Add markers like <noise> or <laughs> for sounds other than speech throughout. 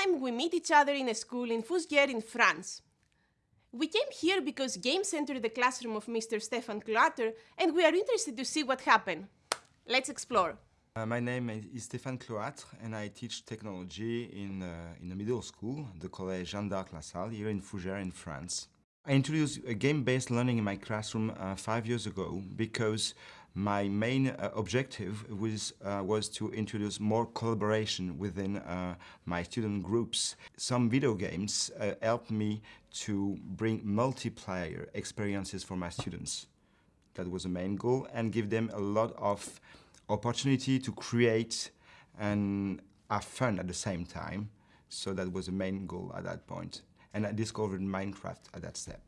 time we meet each other in a school in Fougères in France. We came here because games entered the classroom of Mr. Stéphane Cloatre and we are interested to see what happened. Let's explore. Uh, my name is Stéphane Cloatre and I teach technology in, uh, in a middle school, the Collège Jeanne d'Arc La Salle, here in Fougères in France. I introduced game-based learning in my classroom uh, five years ago because my main uh, objective was, uh, was to introduce more collaboration within uh, my student groups. Some video games uh, helped me to bring multiplayer experiences for my students. That was the main goal and give them a lot of opportunity to create and have fun at the same time. So that was the main goal at that point. And I discovered Minecraft at that step.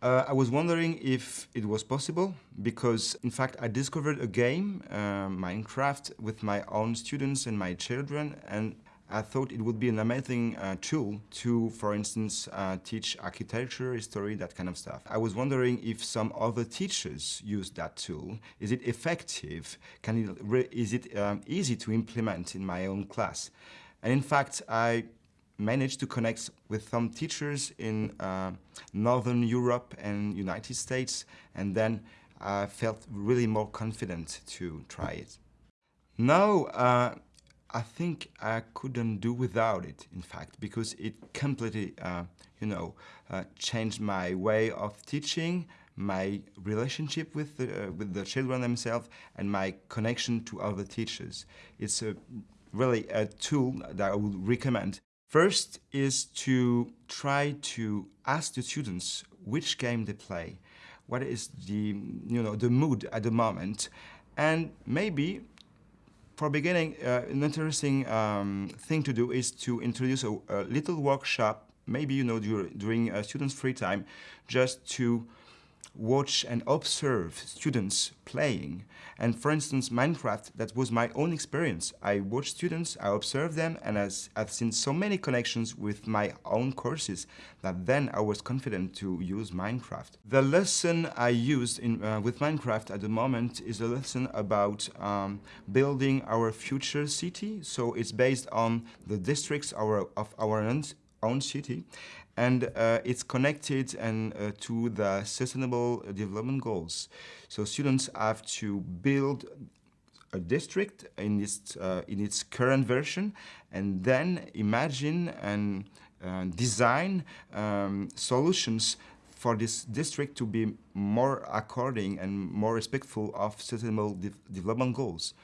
Uh, I was wondering if it was possible because, in fact, I discovered a game, uh, Minecraft, with my own students and my children, and I thought it would be an amazing uh, tool to, for instance, uh, teach architecture, history, that kind of stuff. I was wondering if some other teachers use that tool. Is it effective? Can it is it um, easy to implement in my own class? And in fact, I managed to connect with some teachers in uh, Northern Europe and United States, and then I felt really more confident to try it. Now, uh, I think I couldn't do without it, in fact, because it completely, uh, you know, uh, changed my way of teaching, my relationship with the, uh, with the children themselves, and my connection to other teachers. It's a, really a tool that I would recommend First is to try to ask the students which game they play, what is the, you know, the mood at the moment, and maybe for beginning, uh, an interesting um, thing to do is to introduce a, a little workshop, maybe, you know, during a student's free time, just to watch and observe students playing. And for instance, Minecraft, that was my own experience. I watched students, I observed them, and I've seen so many connections with my own courses that then I was confident to use Minecraft. The lesson I used in, uh, with Minecraft at the moment is a lesson about um, building our future city. So it's based on the districts our, of our own city and uh, it's connected and uh, to the sustainable development goals. So students have to build a district in its, uh, in its current version and then imagine and uh, design um, solutions for this district to be more according and more respectful of sustainable de development goals.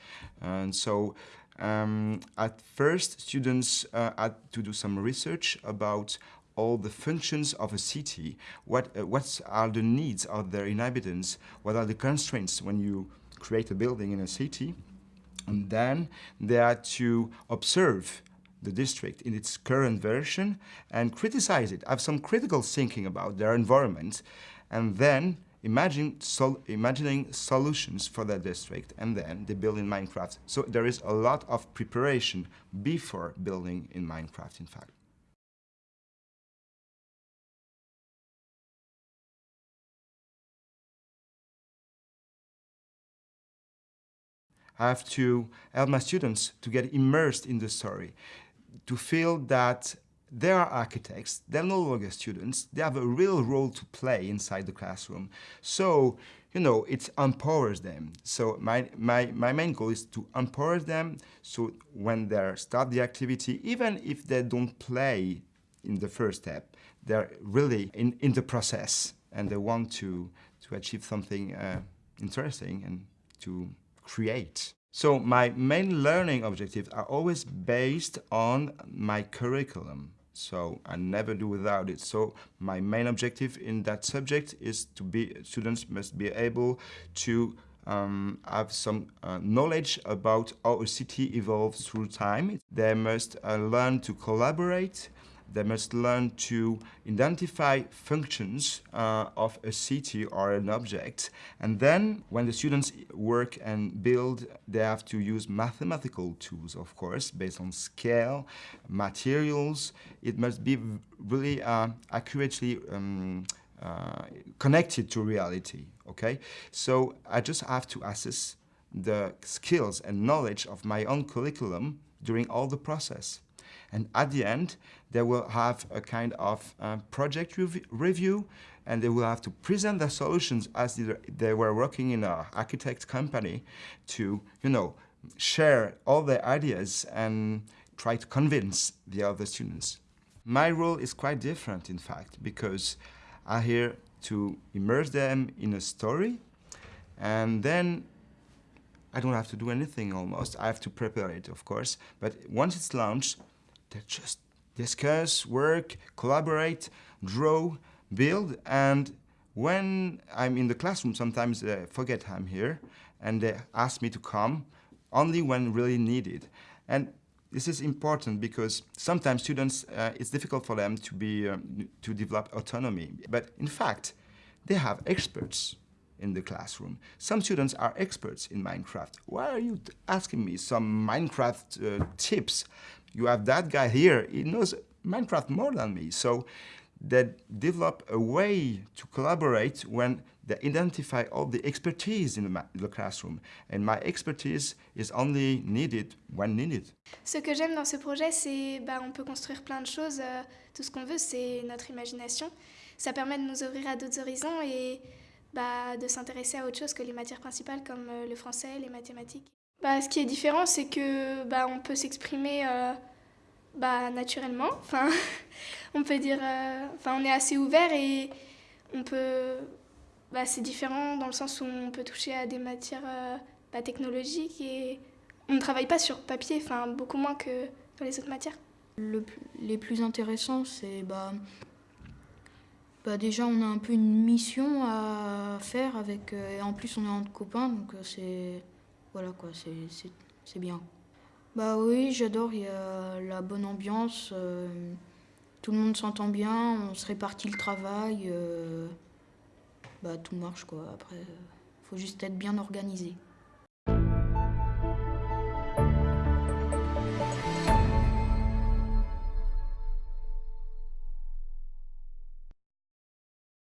And so um, at first, students uh, had to do some research about all the functions of a city, what, uh, what are the needs of their inhabitants, what are the constraints when you create a building in a city, and then they are to observe the district in its current version and criticize it, have some critical thinking about their environment, and then imagine sol imagining solutions for that district, and then they build in Minecraft. So there is a lot of preparation before building in Minecraft, in fact. I have to help my students to get immersed in the story, to feel that they are architects, they're no longer students, they have a real role to play inside the classroom. So, you know, it empowers them. So my, my, my main goal is to empower them so when they start the activity, even if they don't play in the first step, they're really in, in the process and they want to, to achieve something uh, interesting and to create. So my main learning objectives are always based on my curriculum. So I never do without it. So my main objective in that subject is to be, students must be able to um, have some uh, knowledge about how a city evolves through time. They must uh, learn to collaborate they must learn to identify functions uh, of a city or an object. And then when the students work and build, they have to use mathematical tools, of course, based on scale, materials. It must be really uh, accurately um, uh, connected to reality. Okay, so I just have to assess the skills and knowledge of my own curriculum during all the process. And at the end, they will have a kind of uh, project rev review and they will have to present their solutions as they were working in an architect company to, you know, share all their ideas and try to convince the other students. My role is quite different, in fact, because I'm here to immerse them in a story and then I don't have to do anything almost. I have to prepare it, of course. But once it's launched, they just discuss, work, collaborate, draw, build, and when I'm in the classroom, sometimes they forget I'm here, and they ask me to come only when really needed. And this is important because sometimes students, uh, it's difficult for them to, be, um, to develop autonomy. But in fact, they have experts in the classroom. Some students are experts in Minecraft. Why are you asking me some Minecraft uh, tips? You have that guy here, he knows Minecraft more than me. So they develop a way to collaborate when they identify all the expertise in the, classroom. And my expertise is only needed when needed. Ce que j'aime dans ce projet, c'est bah, on peut construire plein de choses. Euh, tout ce qu'on veut, c'est notre imagination. Ça permet de nous ouvrir à d'autres horizons et bah, de s'intéresser à autre chose que les matières principales comme euh, le français, les mathématiques. Bah, ce qui est différent, c'est que bah, on peut s'exprimer euh, bah, naturellement. Enfin, <laughs> on peut dire, euh, enfin, on est assez ouvert et on peut, bah, c'est différent dans le sens où on peut toucher à des matières bah, technologiques et on ne travaille pas sur papier, enfin, beaucoup moins que dans les autres matières. Le, les plus intéressants, c'est bah, bah déjà on a un peu une mission à faire avec euh, et en plus on est entre copains donc euh, c'est voilà quoi c'est bien. Bah oui j'adore il y a la bonne ambiance euh, tout le monde s'entend bien on se répartit le travail bah tout marche quoi. Après faut juste être bien organisé